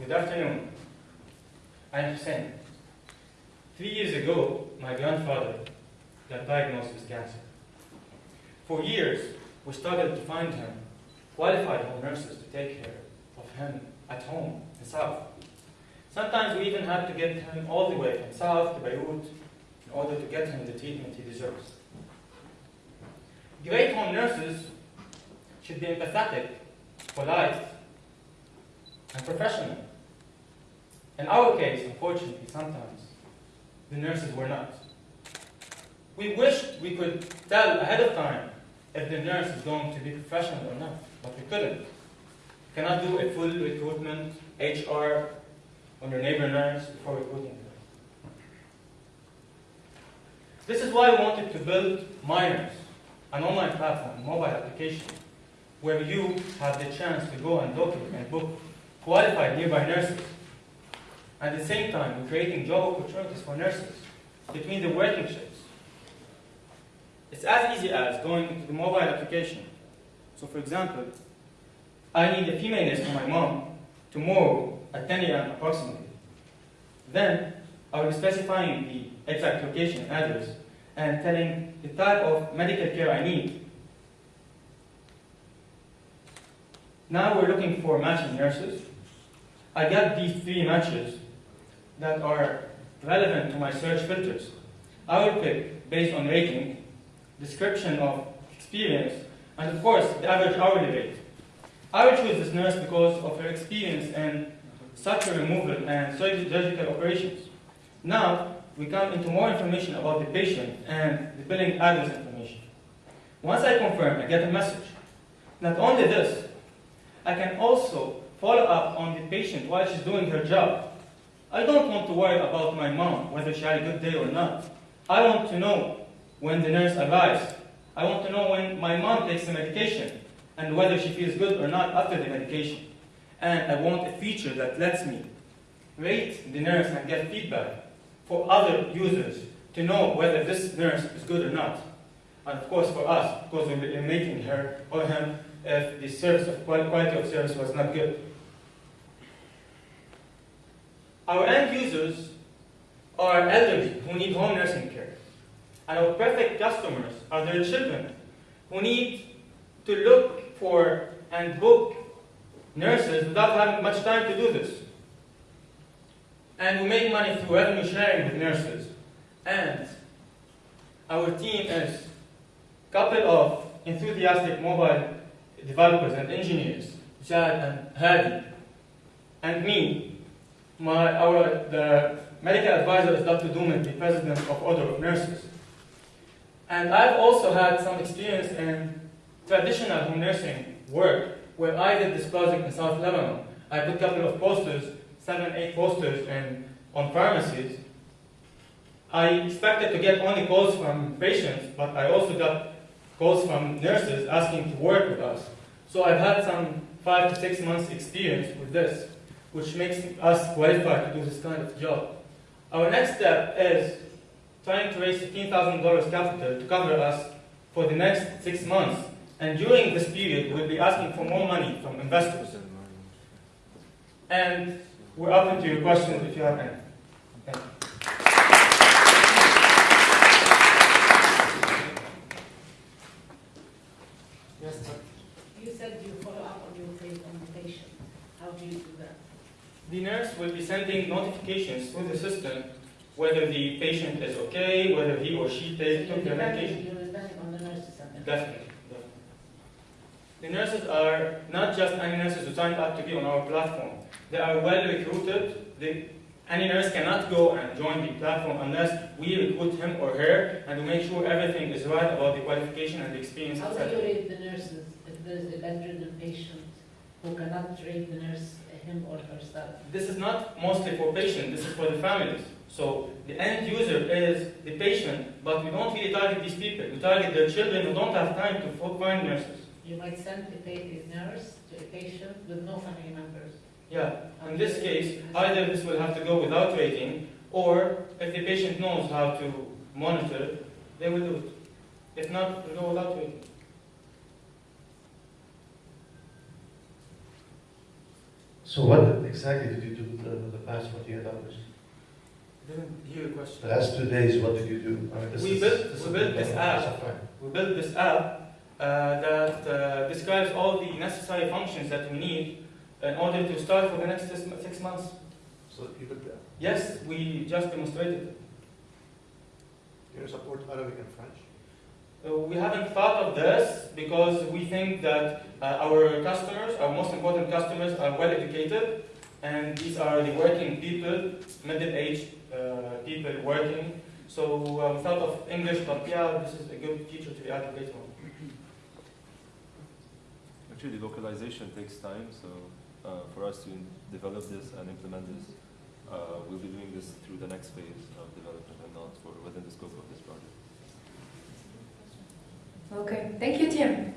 Good afternoon. I'm Hussein. Three years ago, my grandfather got diagnosed with cancer. For years, we struggled to find him qualified home nurses to take care of him at home in South. Sometimes we even had to get him all the way from South to Beirut in order to get him the treatment he deserves. Great home nurses should be empathetic, polite, and professional. In our case, unfortunately, sometimes the nurses were not. We wished we could tell ahead of time if the nurse is going to be professional or not, but we couldn't. We cannot do a full recruitment, HR, on your neighbor nurse before recruiting her. This is why we wanted to build Miners, an online platform, mobile application, where you have the chance to go and document and book qualified nearby nurses. At the same time, we're creating job opportunities for nurses between the working shifts. It's as easy as going into the mobile application. So for example, I need a female nurse for my mom tomorrow at 10 a.m. approximately. Then I will be specifying the exact location and address and telling the type of medical care I need. Now we're looking for matching nurses. I got these three matches that are relevant to my search filters. I will pick based on rating, description of experience, and of course the average hourly rate. I will choose this nurse because of her experience in suture removal and surgical operations. Now, we come into more information about the patient and the billing address information. Once I confirm, I get a message. Not only this, I can also follow up on the patient while she's doing her job. I don't want to worry about my mom, whether she had a good day or not. I want to know when the nurse arrives. I want to know when my mom takes the medication and whether she feels good or not after the medication. And I want a feature that lets me rate the nurse and get feedback for other users to know whether this nurse is good or not. And of course for us, because we're making her or him if the service of quality of service was not good. Our end users are elderly who need home nursing care. And our perfect customers are their children who need to look for and book nurses without having much time to do this. And we make money through revenue sharing with nurses. And our team is a couple of enthusiastic mobile developers and engineers, Jad and Hadi, and me. My, our, the medical advisor is Dr. Duman, the president of Order of Nurses. And I've also had some experience in traditional home nursing work where I did this project in South Lebanon. I put a couple of posters, seven, eight posters in, on pharmacies. I expected to get only calls from patients, but I also got calls from nurses asking to work with us. So I've had some five to six months experience with this, which makes us qualified to do this kind of job. Our next step is trying to raise $15,000 capital to cover us for the next six months. And during this period, we'll be asking for more money from investors. And we're open to your questions if you have any. Thank you. Yes, sir. You said you follow up on your pa- on the patient. How do you do that? The nurse will be sending notifications through the system whether the patient is okay, whether he or she took their medication. on the nurses Definitely. definitely. The nurses are not just any nurses who signed up to be on our platform. They are well recruited. They, any nurse cannot go and join the platform unless we recruit him or her and we make sure everything is right about the qualification and the experience, How do you rate the nurses if there is a bedridden patient who cannot rate the nurse, him or herself? This is not mostly for patients, this is for the families. So the end user is the patient, but we don't really target these people. We target their children who don't have time to find nurses. You might send a, nurse to a patient with no family members. Yeah, in this case, either this will have to go without rating, or if the patient knows how to monitor, they will do it. If not, we'll go without rating. So what exactly did you do with the, with the past forty-eight hours? Didn't hear your question. The last two days, what did you do? I mean, this We is- built- this we built this app. We built this app uh, that uh, describes all the necessary functions that we need in order to start for the next six, six months. So you could, uh, Yes, we just demonstrated. it. you support Arabic and French? We haven't thought of this because we think that uh, our customers, our most important customers, are well educated, and these are the working people, middle-aged uh, people working. So we thought of English, but yeah, this is a good feature to be later on. Actually, localization takes time, so uh, for us to develop this and implement this, uh, we'll be doing this through the next phase of development and not for within the scope of this project. Okay, thank you, Tim.